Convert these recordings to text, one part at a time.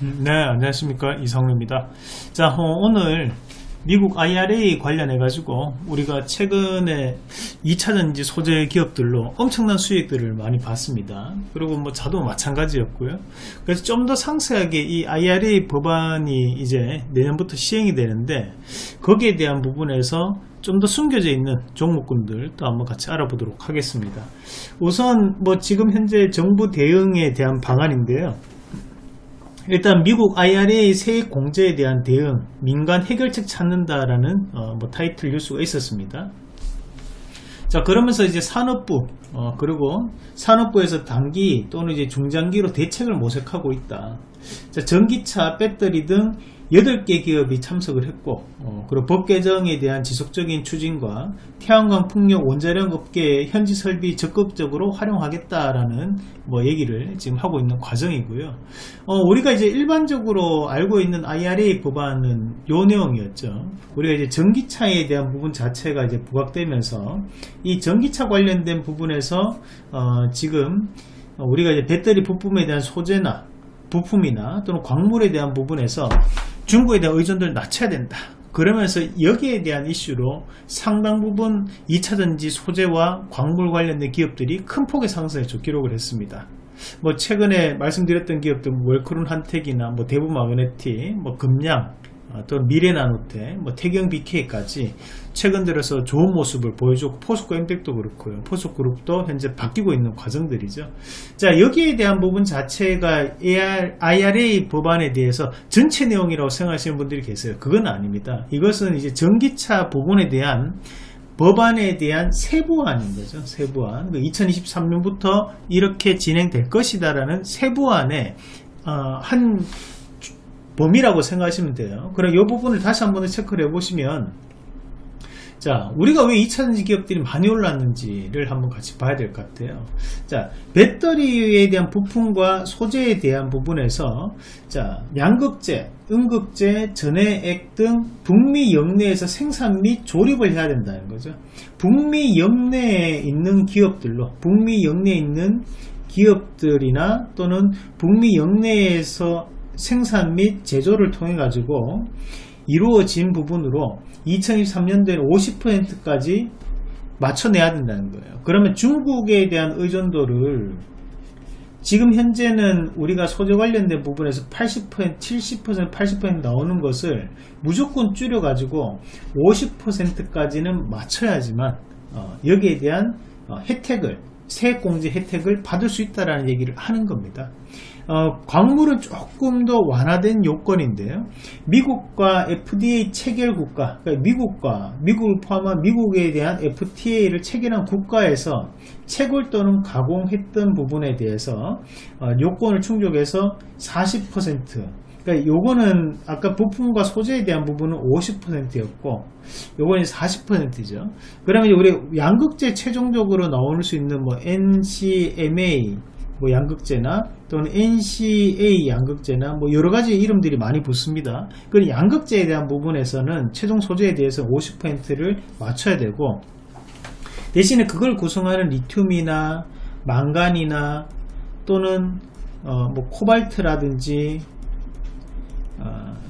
네, 안녕하십니까. 이성루입니다. 자, 어, 오늘 미국 IRA 관련해 가지고 우리가 최근에 2차전지 소재 기업들로 엄청난 수익들을 많이 봤습니다. 그리고 뭐 자도 마찬가지였고요. 그래서 좀 더 상세하게 이 IRA 법안이 이제 내년부터 시행이 되는데 거기에 대한 부분에서 좀 더 숨겨져 있는 종목군들 또 한번 같이 알아보도록 하겠습니다. 우선 뭐 지금 현재 정부 대응에 대한 방안인데요. 일단 미국 IRA 세액 공제에 대한 대응, 민간 해결책 찾는다라는 어, 뭐 타이틀 뉴스가 있었습니다. 자 그러면서 이제 산업부 어, 그리고 산업부에서 단기 또는 이제 중장기로 대책을 모색하고 있다. 자 전기차, 배터리 등 8개 기업이 참석을 했고 어, 그리고 법 개정에 대한 지속적인 추진과 태양광 풍력 원자력 업계의 현지 설비 적극적으로 활용하겠다라는 뭐 얘기를 지금 하고 있는 과정이고요. 어, 우리가 이제 일반적으로 알고 있는 IRA 법안은 요 내용이었죠. 우리가 이제 전기차에 대한 부분 자체가 이제 부각되면서 이 전기차 관련된 부분에서 어, 지금 우리가 이제 배터리 부품에 대한 소재나 부품이나 또는 광물에 대한 부분에서 중국에 대한 의존도를 낮춰야 된다. 그러면서 여기에 대한 이슈로 상당 부분 2차전지 소재와 광물 관련된 기업들이 큰 폭의 상승에 기록을 했습니다. 뭐 최근에 말씀드렸던 기업들 웰크론 한택이나 뭐 대부 마그네틱, 뭐 금양, 아, 또 미래나노테, 뭐 태경 BK까지 최근 들어서 좋은 모습을 보여주고 포스코 엠텍도 그렇고요. 포스코그룹도 현재 바뀌고 있는 과정들이죠. 자 여기에 대한 부분 자체가 IRA 법안에 대해서 전체 내용이라고 생각하시는 분들이 계세요. 그건 아닙니다. 이것은 이제 전기차 부분에 대한 법안에 대한 세부안인 거죠. 세부안. 2023년부터 그 이렇게 진행될 것이다라는 세부안에 어, 한 범위라고 생각하시면 돼요. 그럼 이 부분을 다시 한번 체크를 해 보시면 자 우리가 왜 2차전지 기업들이 많이 올랐는지를 한번 같이 봐야 될 것 같아요 자 배터리에 대한 부품과 소재에 대한 부분에서 자 양극재 음극재 전해액 등 북미 영내에서 생산 및 조립을 해야 된다는 거죠 북미 영내에 있는 기업들로 북미 영내에 있는 기업들이나 또는 북미 영내에서 생산 및 제조를 통해 가지고 이루어진 부분으로 2023년도에 50%까지 맞춰내야 된다는 거예요. 그러면 중국에 대한 의존도를 지금 현재는 우리가 소재 관련된 부분에서 80%, 70%, 80% 나오는 것을 무조건 줄여 가지고 50%까지는 맞춰야지만 어, 여기에 대한 어, 혜택을 세액공제 혜택을 받을 수 있다는 얘기를 하는 겁니다. 어, 광물은 조금 더 완화된 요건인데요. 미국과 FDA 체결 국가, 그러니까 미국과 미국을 포함한 미국에 대한 FTA를 체결한 국가에서 채굴 또는 가공했던 부분에 대해서 어, 요건을 충족해서 40% 그러니까 요거는 아까 부품과 소재에 대한 부분은 50%였고 요거는 40%죠. 그러면 우리 양극재 최종적으로 나올 수 있는 뭐 NCMA 뭐 양극재나 또는 NCA 양극재나 뭐 여러 가지 이름들이 많이 붙습니다. 그 양극재에 대한 부분에서는 최종 소재에 대해서 50%를 맞춰야 되고 대신에 그걸 구성하는 리튬이나 망간이나 또는 어 뭐 코발트라든지 어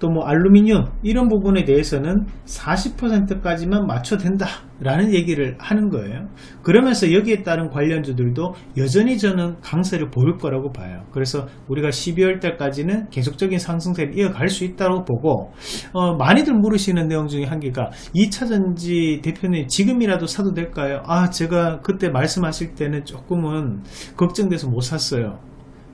또 뭐 알루미늄 이런 부분에 대해서는 40%까지만 맞춰도 된다 라는 얘기를 하는 거예요. 그러면서 여기에 따른 관련주들도 여전히 저는 강세를 보일 거라고 봐요. 그래서 우리가 12월 달까지는 계속적인 상승세를 이어갈 수 있다고 보고 어, 많이들 물으시는 내용 중에 한 개가 2차전지 대표님 지금이라도 사도 될까요? 아 제가 그때 말씀하실 때는 조금은 걱정돼서 못 샀어요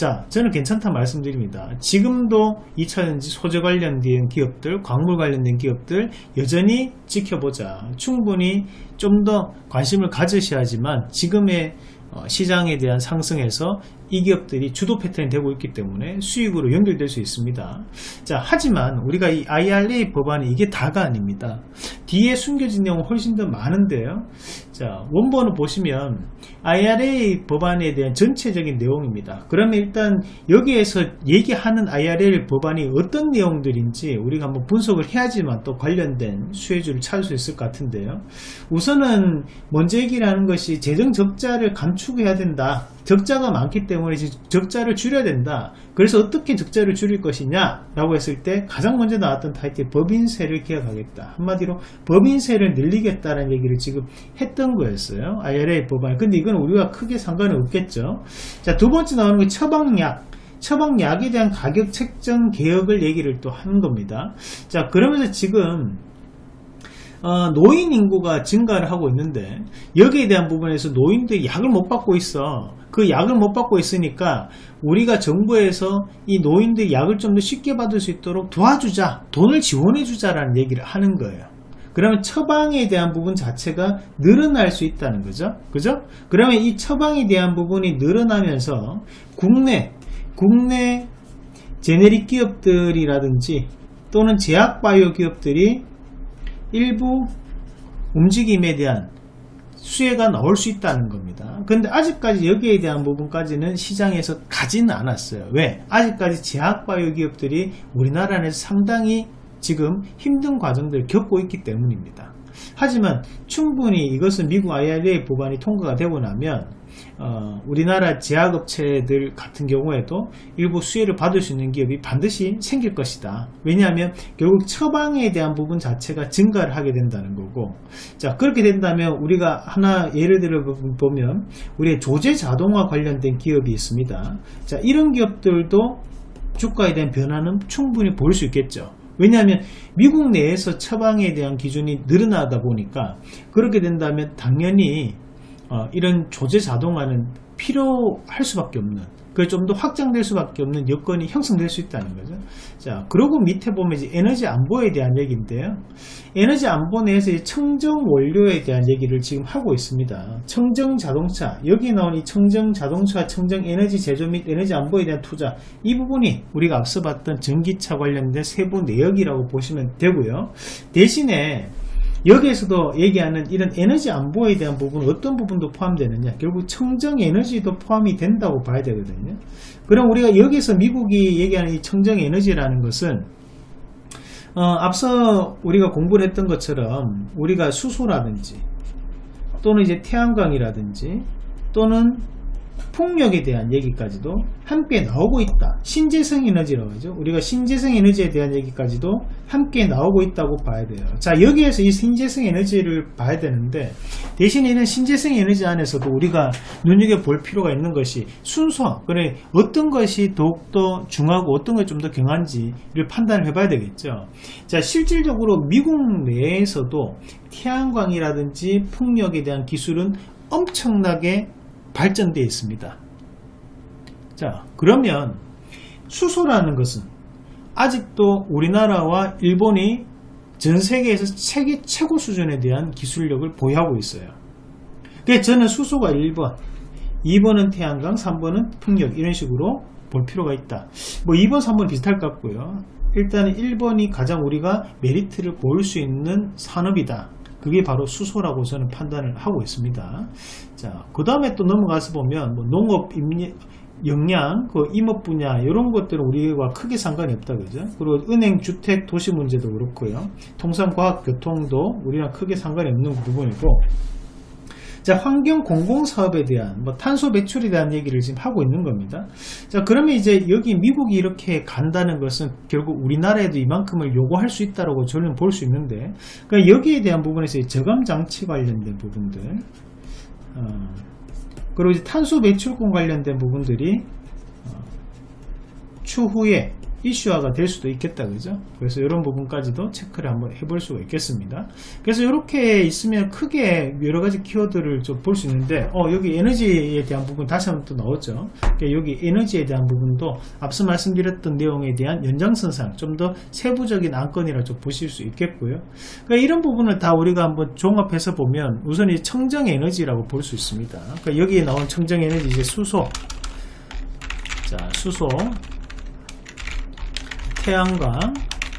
자 저는 괜찮다 말씀드립니다. 지금도 2차전지 소재 관련된 기업들 광물 관련된 기업들 여전히 지켜보자. 충분히 좀 더 관심을 가지셔야지만 지금의 어, 시장에 대한 상승에서 이 기업들이 주도 패턴이 되고 있기 때문에 수익으로 연결될 수 있습니다. 자, 하지만 우리가 이 IRA 법안이 이게 다가 아닙니다. 뒤에 숨겨진 내용은 훨씬 더 많은데요. 자, 원본을 보시면 IRA 법안에 대한 전체적인 내용입니다. 그러면 일단 여기에서 얘기하는 IRA 법안이 어떤 내용들인지 우리가 한번 분석을 해야지만 또 관련된 수혜주를 찾을 수 있을 것 같은데요. 우선은 먼저 얘기를 하는 것이 재정 적자를 감축해야 된다. 적자가 많기 때문에 적자를 줄여야 된다. 그래서 어떻게 적자를 줄일 것이냐 라고 했을 때 가장 먼저 나왔던 타이틀 법인세를 기억하겠다. 한마디로 법인세를 늘리겠다는 얘기를 지금 했던 거였어요. IRA 법안. 근데 이건 우리가 크게 상관은 없겠죠. 자, 두 번째 나오는 게 처방약. 처방약에 대한 가격 책정 개혁을 얘기를 또 하는 겁니다. 자, 그러면서 지금 어, 노인 인구가 증가를 하고 있는데 여기에 대한 부분에서 노인들이 약을 못 받고 있어 그 약을 못 받고 있으니까 우리가 정부에서 이 노인들 약을 좀 더 쉽게 받을 수 있도록 도와주자 돈을 지원해 주자라는 얘기를 하는 거예요. 그러면 처방에 대한 부분 자체가 늘어날 수 있다는 거죠. 그죠? 그러면 이 처방에 대한 부분이 늘어나면서 국내 국내 제네릭 기업들이라든지 또는 제약바이오 기업들이 일부 움직임에 대한 수혜가 나올 수 있다는 겁니다. 근데 아직까지 여기에 대한 부분까지는 시장에서 가지는 않았어요. 왜? 아직까지 제약바이오 기업들이 우리나라 내에서 상당히 지금 힘든 과정들을 겪고 있기 때문입니다. 하지만 충분히 이것은 미국 IRA 법안이 통과가 되고 나면 어, 우리나라 제약업체들 같은 경우에도 일부 수혜를 받을 수 있는 기업이 반드시 생길 것이다. 왜냐하면 결국 처방에 대한 부분 자체가 증가를 하게 된다는 거고 자 그렇게 된다면 우리가 하나 예를 들어 보면 우리의 조제 자동화 관련된 기업이 있습니다. 자 이런 기업들도 주가에 대한 변화는 충분히 볼 수 있겠죠. 왜냐하면 미국 내에서 처방에 대한 기준이 늘어나다 보니까 그렇게 된다면 당연히 어, 이런 조제 자동화는 필요할 수밖에 없는 그 좀 더 확장될 수밖에 없는 여건이 형성될 수 있다는 거죠. 자, 그리고 밑에 보면 이제 에너지 안보에 대한 얘기인데요. 에너지 안보 내에서 청정 원료에 대한 얘기를 지금 하고 있습니다. 청정 자동차, 여기 나온 이 청정 자동차, 청정 에너지 제조 및 에너지 안보에 대한 투자, 이 부분이 우리가 앞서 봤던 전기차 관련된 세부 내역이라고 보시면 되고요. 대신에 여기에서도 얘기하는 이런 에너지 안보에 대한 부분 어떤 부분도 포함되느냐. 결국 청정 에너지도 포함이 된다고 봐야 되거든요. 그럼 우리가 여기서 미국이 얘기하는 이 청정 에너지라는 것은 어, 앞서 우리가 공부를 했던 것처럼 우리가 수소라든지 또는 이제 태양광이라든지 또는 폭력에 대한 얘기까지도 함께 나오고 있다. 신재생 에너지라고 하죠. 우리가 신재생 에너지에 대한 얘기까지도 함께 나오고 있다고 봐야 돼요. 자, 여기에서 이 신재생 에너지를 봐야 되는데 대신에 이런 신재생 에너지 안에서도 우리가 눈여겨볼 필요가 있는 것이 순서, 그래 어떤 것이 더욱더 중하고 어떤 것이 좀 더 경한지를 판단을 해봐야 되겠죠. 자, 실질적으로 미국 내에서도 태양광이라든지 풍력에 대한 기술은 엄청나게 발전되어 있습니다. 자, 그러면 수소라는 것은 아직도 우리나라와 일본이 전 세계에서 세계 최고 수준에 대한 기술력을 보유하고 있어요. 그래서 저는 수소가 1번, 2번은 태양광, 3번은 풍력 이런 식으로 볼 필요가 있다. 뭐 2번, 3번 비슷할 것 같고요. 일단은 1번이 가장 우리가 메리트를 보일 수 있는 산업이다. 그게 바로 수소라고 저는 판단을 하고 있습니다. 자, 그 다음에 또 넘어가서 보면 뭐 농업, 영양, 그 임업 분야 이런 것들은 우리와 크게 상관이 없다 그죠? 그리고 은행, 주택, 도시 문제도 그렇고요. 통상, 과학, 교통도 우리랑 크게 상관이 없는 부분이고 자, 환경 공공 사업에 대한 뭐 탄소 배출에 대한 얘기를 지금 하고 있는 겁니다. 자, 그러면 이제 여기 미국이 이렇게 간다는 것은 결국 우리나라에도 이만큼을 요구할 수 있다라고 저는 볼 수 있는데 그러니까 여기에 대한 부분에서 저감 장치 관련된 부분들 어, 그리고 이제 탄소 배출권 관련된 부분들이 어, 추후에 이슈화가 될 수도 있겠다 그죠? 그래서 이런 부분까지도 체크를 한번 해볼 수가 있겠습니다. 그래서 이렇게 있으면 크게 여러가지 키워드를 좀 볼 수 있는데 어 여기 에너지에 대한 부분 다시 한번 또 나왔죠? 그러니까 여기 에너지에 대한 부분도 앞서 말씀드렸던 내용에 대한 연장선상 좀 더 세부적인 안건이라 좀 보실 수 있겠고요. 그러니까 이런 부분을 다 우리가 한번 종합해서 보면 우선 이 청정 에너지라고 볼 수 있습니다. 그러니까 여기에 나온 청정 에너지 이제 수소. 자 수소 태양광,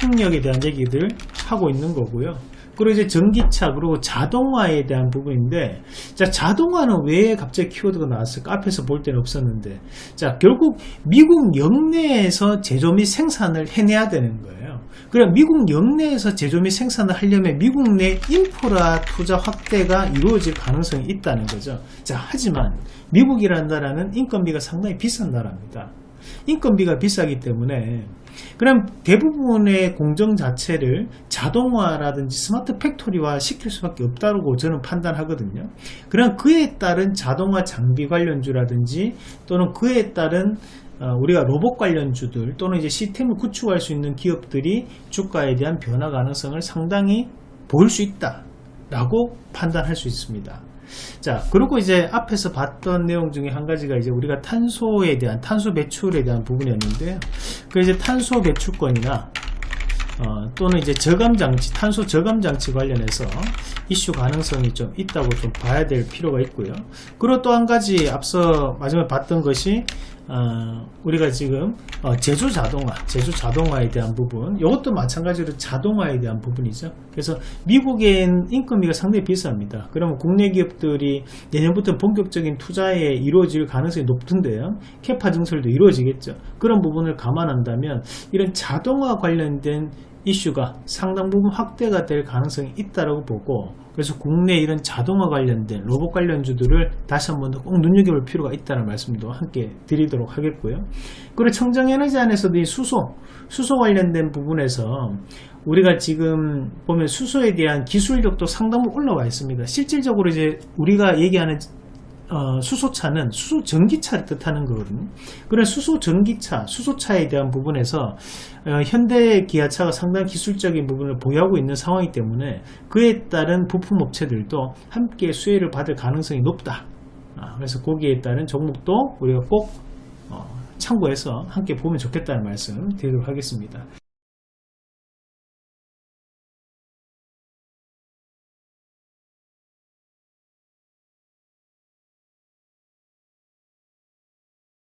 풍력에 대한 얘기들 하고 있는 거고요. 그리고 이제 전기차 그리고 자동화에 대한 부분인데 자 자동화는 왜 갑자기 키워드가 나왔을까 앞에서 볼 때는 없었는데 자 결국 미국 영내에서 제조 및 생산을 해내야 되는 거예요 그럼 미국 영내에서 제조 및 생산을 하려면 미국 내 인프라 투자 확대가 이루어질 가능성이 있다는 거죠. 자, 하지만 미국이라는 나라는 인건비가 상당히 비싼 나라입니다. 인건비가 비싸기 때문에 그럼 대부분의 공정 자체를 자동화라든지 스마트 팩토리화 시킬 수밖에 없다고 저는 판단하거든요. 그럼 그에 따른 자동화 장비 관련주라든지 또는 그에 따른 어, 우리가 로봇 관련주들 또는 이제 시스템을 구축할 수 있는 기업들이 주가에 대한 변화 가능성을 상당히 보일 수 있다 라고 판단할 수 있습니다. 자, 그리고 이제 앞에서 봤던 내용 중에 한 가지가 이제 우리가 탄소에 대한 탄소 배출에 대한 부분이었는데요. 그 이제 탄소 배출권이나 어, 또는 이제 저감 장치, 탄소 저감 장치 관련해서 이슈 가능성이 좀 있다고 좀 봐야 될 필요가 있고요. 그리고 또 한 가지 앞서 마지막에 봤던 것이 어, 우리가 지금 어, 제조 자동화, 제조 자동화에 대한 부분, 이것도 마찬가지로 자동화에 대한 부분이죠. 그래서 미국엔 인건비가 상당히 비쌉니다. 그러면 국내 기업들이 내년부터 본격적인 투자에 이루어질 가능성이 높던데요. 캐파 증설도 이루어지겠죠. 그런 부분을 감안한다면 이런 자동화 관련된 이슈가 상당 부분 확대가 될 가능성이 있다고 보고 그래서 국내 이런 자동화 관련된 로봇 관련주들을 다시 한 번 더 꼭 눈여겨볼 필요가 있다는 말씀도 함께 드리도록 하겠고요. 그리고 청정에너지 안에서도 이 수소, 수소 관련된 부분에서 우리가 지금 보면 수소에 대한 기술력도 상당 부분 올라와 있습니다. 실질적으로 이제 우리가 얘기하는 어, 수소차는 수소 전기차를 뜻하는 거거든요. 그런 수소 전기차, 수소차에 대한 부분에서 어, 현대 기아차가 상당히 기술적인 부분을 보유하고 있는 상황이기 때문에 그에 따른 부품 업체들도 함께 수혜를 받을 가능성이 높다. 아, 그래서 거기에 따른 종목도 우리가 꼭 어, 참고해서 함께 보면 좋겠다는 말씀 드리도록 하겠습니다.